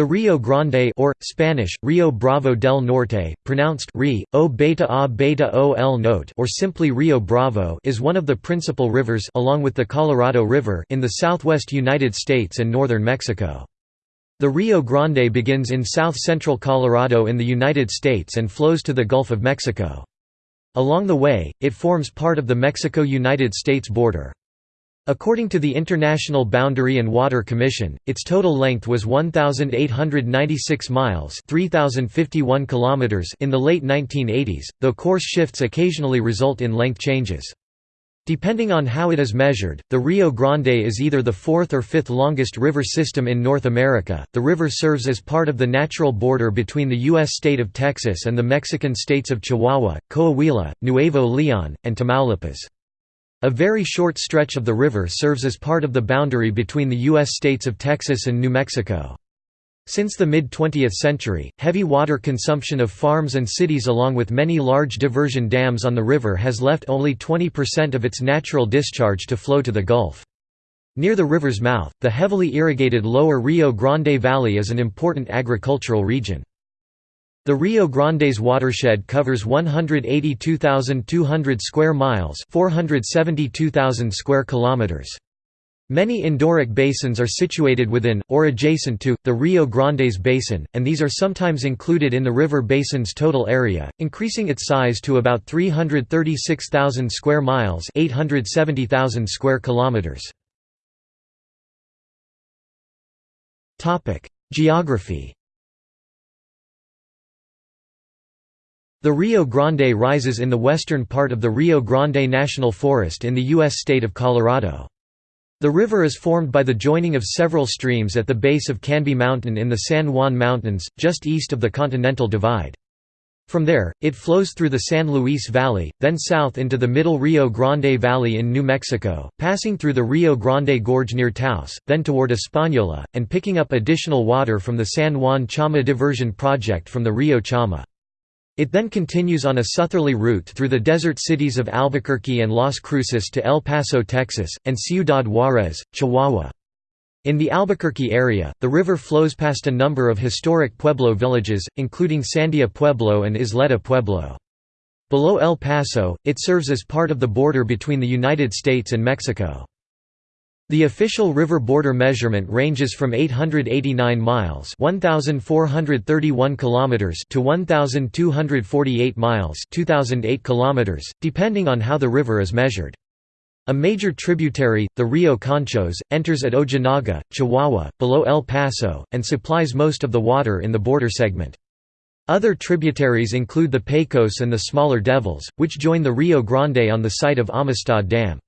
The Rio Grande or, Spanish, Rio Bravo del Norte, pronounced Ri, o beta a beta o el note or simply Rio Bravo is one of the principal rivers along with the Colorado River in the southwest United States and northern Mexico. The Rio Grande begins in south-central Colorado in the United States and flows to the Gulf of Mexico. Along the way, it forms part of the Mexico–United States border. According to the International Boundary and Water Commission, its total length was 1,896 miles 3,051 kilometers in the late 1980s, though course shifts occasionally result in length changes. Depending on how it is measured, the Rio Grande is either the fourth or fifth longest river system in North America. The river serves as part of the natural border between the U.S. state of Texas and the Mexican states of Chihuahua, Coahuila, Nuevo Leon, and Tamaulipas. A very short stretch of the river serves as part of the boundary between the U.S. states of Texas and New Mexico. Since the mid-20th century, heavy water consumption of farms and cities along with many large diversion dams on the river has left only 20% of its natural discharge to flow to the Gulf. Near the river's mouth, the heavily irrigated lower Rio Grande Valley is an important agricultural region. The Rio Grande's watershed covers 182,200 square miles, 472,000 square kilometers. Many endorheic basins are situated within, or adjacent to, the Rio Grande's basin, and these are sometimes included in the river basin's total area, increasing its size to about 336,000 square miles 870,000 square kilometers. Geography The Rio Grande rises in the western part of the Rio Grande National Forest in the U.S. state of Colorado. The river is formed by the joining of several streams at the base of Canby Mountain in the San Juan Mountains, just east of the Continental Divide. From there, it flows through the San Luis Valley, then south into the Middle Rio Grande Valley in New Mexico, passing through the Rio Grande Gorge near Taos, then toward Española, and picking up additional water from the San Juan Chama Diversion Project from the Rio Chama. It then continues on a southerly route through the desert cities of Albuquerque and Las Cruces to El Paso, Texas, and Ciudad Juarez, Chihuahua. In the Albuquerque area, the river flows past a number of historic Pueblo villages, including Sandia Pueblo and Isleta Pueblo. Below El Paso, it serves as part of the border between the United States and Mexico. The official river border measurement ranges from 889 miles (1431 kilometers) to 1248 miles (2008 kilometers), depending on how the river is measured. A major tributary, the Rio Conchos, enters at Ojinaga, Chihuahua, below El Paso, and supplies most of the water in the border segment. Other tributaries include the Pecos and the smaller Devils, which join the Rio Grande on the site of Amistad Dam.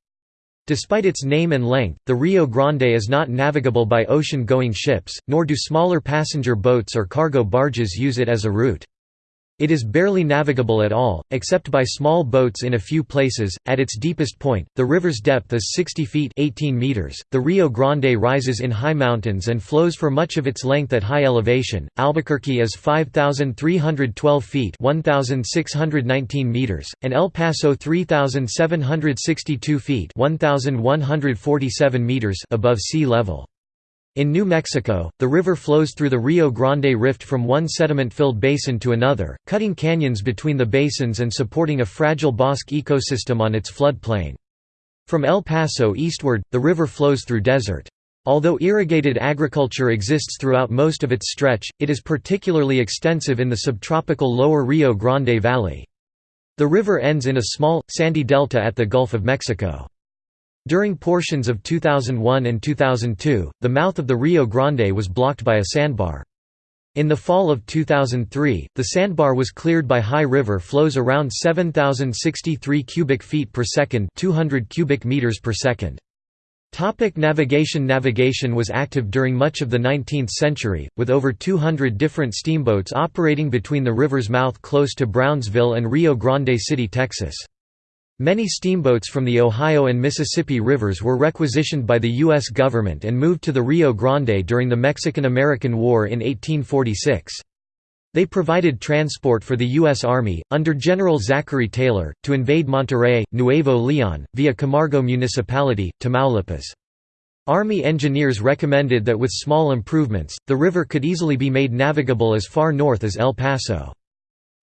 Despite its name and length, the Rio Grande is not navigable by ocean-going ships, nor do smaller passenger boats or cargo barges use it as a route. It is barely navigable at all, except by small boats in a few places. At its deepest point, the river's depth is 60 feet (18 meters). The Rio Grande rises in high mountains and flows for much of its length at high elevation. Albuquerque is 5312 feet (1619 meters), and El Paso 3762 feet (1147 meters) above sea level. In New Mexico, the river flows through the Rio Grande Rift from one sediment-filled basin to another, cutting canyons between the basins and supporting a fragile bosque ecosystem on its floodplain. From El Paso eastward, the river flows through desert. Although irrigated agriculture exists throughout most of its stretch, it is particularly extensive in the subtropical lower Rio Grande Valley. The river ends in a small, sandy delta at the Gulf of Mexico. During portions of 2001 and 2002, the mouth of the Rio Grande was blocked by a sandbar. In the fall of 2003, the sandbar was cleared by high river flows around 7063 cubic feet per second, 200 cubic meters per second. Topic navigation Navigation was active during much of the 19th century, with over 200 different steamboats operating between the river's mouth close to Brownsville and Rio Grande City, Texas. Many steamboats from the Ohio and Mississippi rivers were requisitioned by the U.S. government and moved to the Rio Grande during the Mexican–American War in 1846. They provided transport for the U.S. Army, under General Zachary Taylor, to invade Monterrey, Nuevo Leon, via Camargo Municipality, Tamaulipas. Army engineers recommended that with small improvements, the river could easily be made navigable as far north as El Paso.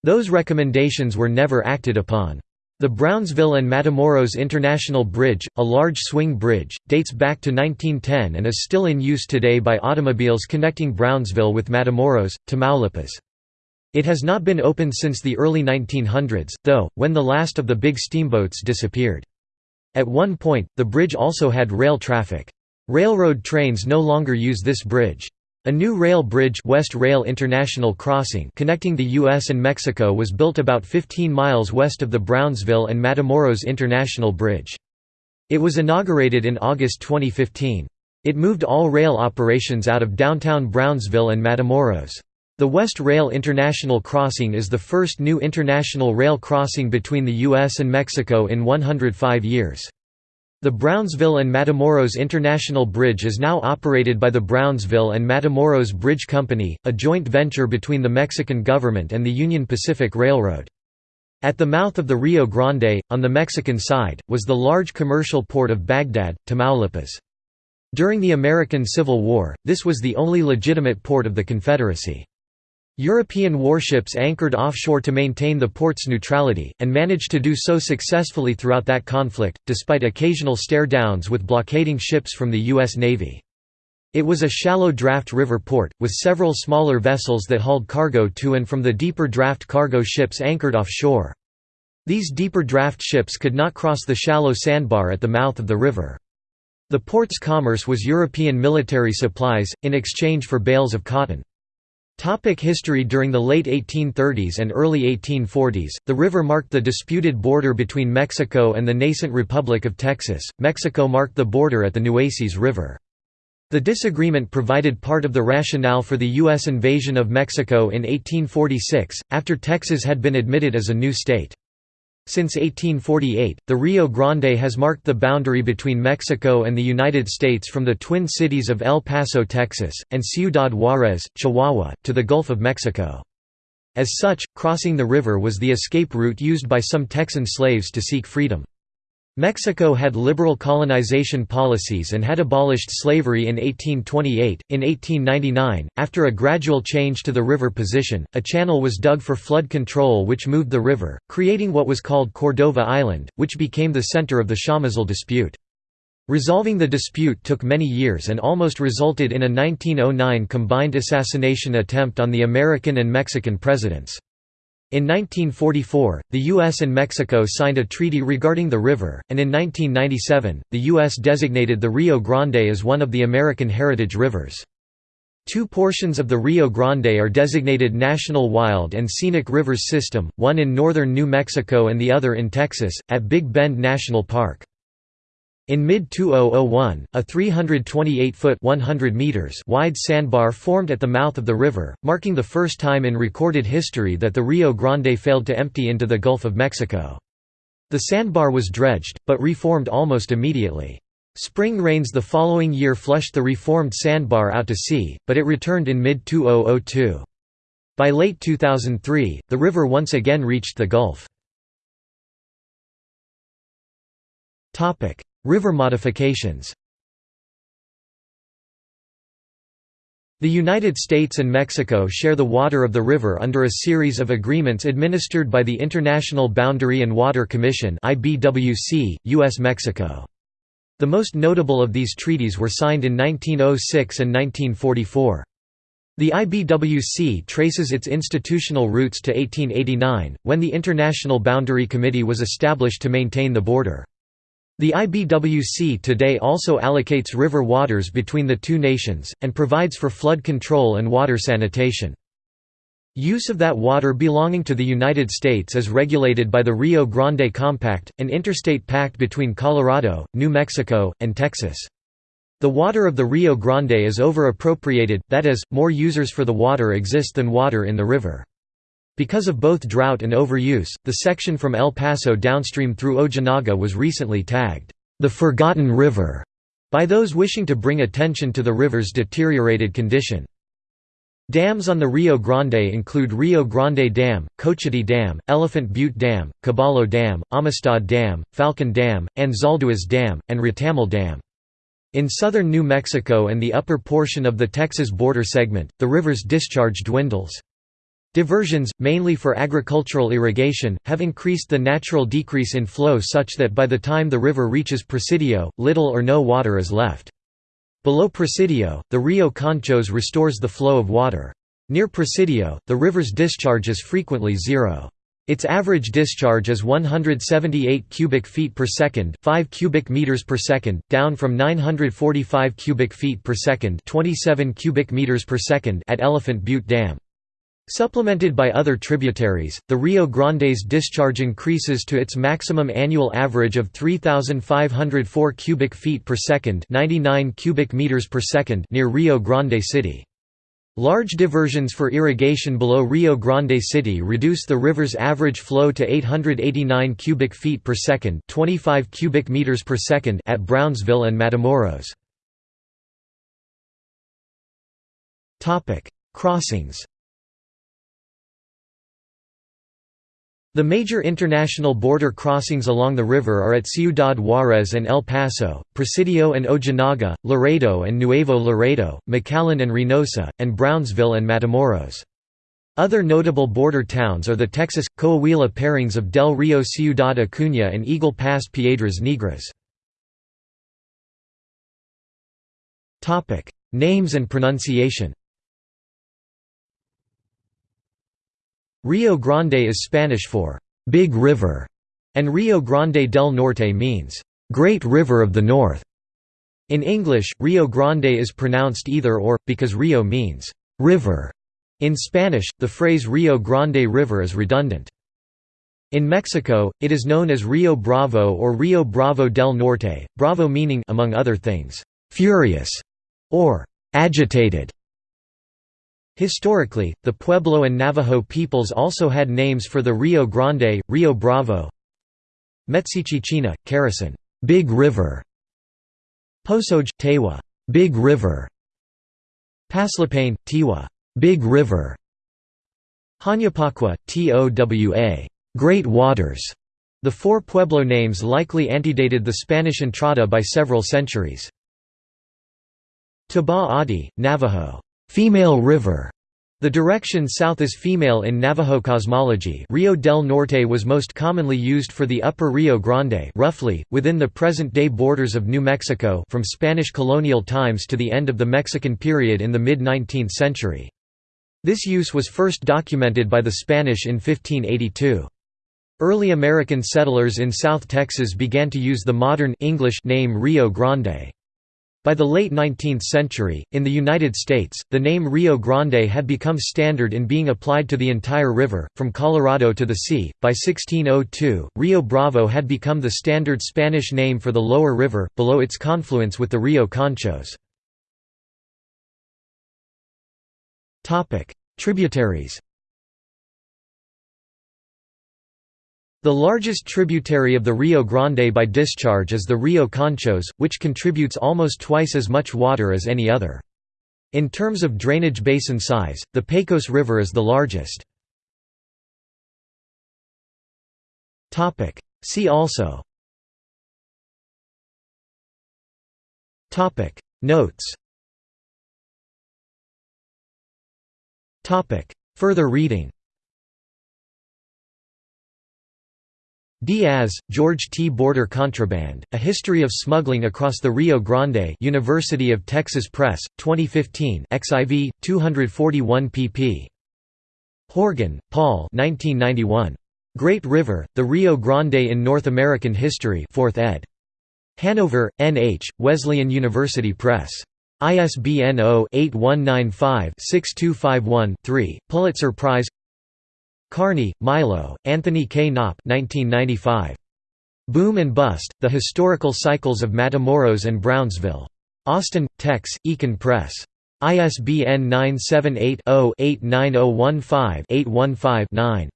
Those recommendations were never acted upon. The Brownsville and Matamoros International Bridge, a large swing bridge, dates back to 1910 and is still in use today by automobiles connecting Brownsville with Matamoros, Tamaulipas. It has not been opened since the early 1900s, though, when the last of the big steamboats disappeared. At one point, the bridge also had rail traffic. Railroad trains no longer use this bridge. A new rail bridge West Rail International Crossing connecting the U.S. and Mexico was built about 15 miles west of the Brownsville and Matamoros International Bridge. It was inaugurated in August 2015. It moved all rail operations out of downtown Brownsville and Matamoros. The West Rail International Crossing is the first new international rail crossing between the U.S. and Mexico in 105 years. The Brownsville and Matamoros International Bridge is now operated by the Brownsville and Matamoros Bridge Company, a joint venture between the Mexican government and the Union Pacific Railroad. At the mouth of the Rio Grande, on the Mexican side, was the large commercial port of Bagdad, Tamaulipas. During the American Civil War, this was the only legitimate port of the Confederacy. European warships anchored offshore to maintain the port's neutrality, and managed to do so successfully throughout that conflict, despite occasional stare-downs with blockading ships from the U.S. Navy. It was a shallow draft river port, with several smaller vessels that hauled cargo to and from the deeper draft cargo ships anchored offshore. These deeper draft ships could not cross the shallow sandbar at the mouth of the river. The port's commerce was European military supplies, in exchange for bales of cotton. Topic history During the late 1830s and early 1840s, the river marked the disputed border between Mexico and the nascent Republic of Texas. Mexico marked the border at the Nueces River. The disagreement provided part of the rationale for the U.S. invasion of Mexico in 1846, after Texas had been admitted as a new state. Since 1848, the Rio Grande has marked the boundary between Mexico and the United States from the twin cities of El Paso, Texas, and Ciudad Juárez, Chihuahua, to the Gulf of Mexico. As such, crossing the river was the escape route used by some Texan slaves to seek freedom. Mexico had liberal colonization policies and had abolished slavery in 1828. In 1899, after a gradual change to the river position, a channel was dug for flood control which moved the river, creating what was called Cordova Island, which became the center of the Chamizal dispute. Resolving the dispute took many years and almost resulted in a 1909 combined assassination attempt on the American and Mexican presidents. In 1944, the U.S. and Mexico signed a treaty regarding the river, and in 1997, the U.S. designated the Rio Grande as one of the American Heritage Rivers. Two portions of the Rio Grande are designated National Wild and Scenic Rivers System, one in northern New Mexico and the other in Texas, at Big Bend National Park. In mid-2001, a 328-foot wide sandbar formed at the mouth of the river, marking the first time in recorded history that the Rio Grande failed to empty into the Gulf of Mexico. The sandbar was dredged, but reformed almost immediately. Spring rains the following year flushed the reformed sandbar out to sea, but it returned in mid-2002. By late 2003, the river once again reached the Gulf. River modifications The United States and Mexico share the water of the river under a series of agreements administered by the International Boundary and Water Commission US-Mexico. The most notable of these treaties were signed in 1906 and 1944. The IBWC traces its institutional roots to 1889, when the International Boundary Committee was established to maintain the border. The IBWC today also allocates river waters between the two nations, and provides for flood control and water sanitation. Use of that water belonging to the United States is regulated by the Rio Grande Compact, an interstate pact between Colorado, New Mexico, and Texas. The water of the Rio Grande is over-appropriated, that is, more users for the water exist than water in the river. Because of both drought and overuse, the section from El Paso downstream through Ojinaga was recently tagged, "...the Forgotten River", by those wishing to bring attention to the river's deteriorated condition. Dams on the Rio Grande include Rio Grande Dam, Cochiti Dam, Elephant Butte Dam, Caballo Dam, Amistad Dam, Falcon Dam, Anzalduas Dam, and Retamal Dam. In southern New Mexico and the upper portion of the Texas border segment, the river's discharge dwindles. Diversions, mainly for agricultural irrigation, have increased the natural decrease in flow such that by the time the river reaches Presidio, little or no water is left. Below Presidio, the Rio Conchos restores the flow of water. Near Presidio, the river's discharge is frequently zero. Its average discharge is 178 cubic feet per second, 5 cubic meters per second, down from 945 cubic feet per second, 27 cubic meters per second at Elephant Butte Dam. Supplemented by other tributaries, the Rio Grande's discharge increases to its maximum annual average of 3504 cubic feet per second, 99 cubic meters per second near Rio Grande City. Large diversions for irrigation below Rio Grande City reduce the river's average flow to 889 cubic feet per second, 25 cubic meters per second at Brownsville and Matamoros. Topic: Crossings. The major international border crossings along the river are at Ciudad Juárez and El Paso, Presidio and Ojinaga, Laredo and Nuevo Laredo, McAllen and Reynosa, and Brownsville and Matamoros. Other notable border towns are the Texas, Coahuila pairings of Del Rio Ciudad Acuña and Eagle Pass Piedras Negras. Names and pronunciation Rio Grande is Spanish for «big river», and Rio Grande del Norte means «great river of the north». In English, Rio Grande is pronounced either or, because Rio means «river». In Spanish, the phrase Rio Grande River is redundant. In Mexico, it is known as Rio Bravo or Rio Bravo del Norte, bravo meaning among other things, «furious» or «agitated». Historically, the Pueblo and Navajo peoples also had names for the Rio Grande, Rio Bravo Metsichichina, Keresan, Big River Posoj, Tewa, Big River Paslapane, Tiwa, Big River Hanyapakwa, Towa, Great Waters. The four Pueblo names likely antedated the Spanish entrada by several centuries. Taba Adi, Navajo, Female River. The direction south is female in Navajo cosmology Rio del Norte was most commonly used for the upper Rio Grande roughly, within the present-day borders of New Mexico from Spanish colonial times to the end of the Mexican period in the mid-19th century. This use was first documented by the Spanish in 1582. Early American settlers in South Texas began to use the modern English name Rio Grande. By the late 19th century, in the United States, the name Rio Grande had become standard in being applied to the entire river, from Colorado to the sea. By 1602, Rio Bravo had become the standard Spanish name for the lower river, below its confluence with the Rio Conchos. Tributaries The largest tributary of the Rio Grande by discharge is the Rio Conchos, which contributes almost twice as much water as any other. In terms of drainage basin size, the Pecos River is the largest. See also. Notes. Further reading Diaz, George T. Border Contraband, A History of Smuggling Across the Rio Grande University of Texas Press, 2015 XIV, 241 pp. Horgan, Paul 1991. Great River, The Rio Grande in North American History 4th ed. Hanover, N.H., Wesleyan University Press. ISBN 0-8195-6251-3, Pulitzer Prize Kearney, Milo, Anthony K. Knopp 1995. Boom and Bust, The Historical Cycles of Matamoros and Brownsville. Austin, Tex, Eakin Press. ISBN 978-0-89015-815-9.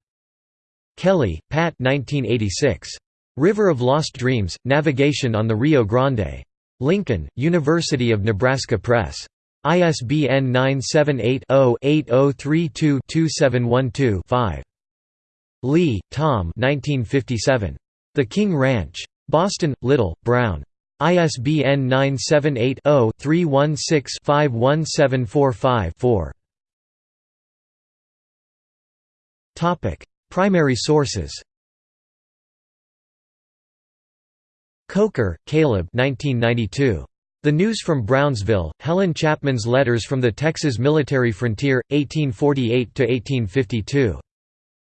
Kelly, Pat 1986. River of Lost Dreams, Navigation on the Rio Grande. Lincoln, University of Nebraska Press. ISBN 978-0-8032-2712-5. Lea, Tom The King Ranch. Boston, Little, Brown. ISBN 978 0 316 51745 4. Primary sources Coker, Caleb 1992. The News from Brownsville, Helen Chapman's Letters from the Texas Military Frontier, 1848–1852.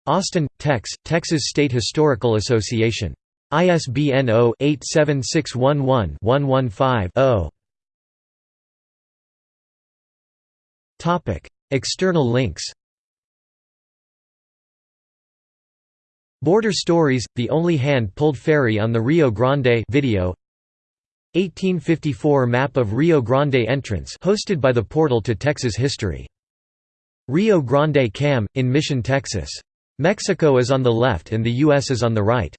Austin, Tex, Texas State Historical Association. ISBN 0-87611-115-0. External links Border Stories, the only hand-pulled ferry on the Rio Grande video 1854 map of Rio Grande entrance hosted by the Portal to Texas History. Rio Grande Cam, in Mission, Texas. Mexico is on the left and the U.S. is on the right.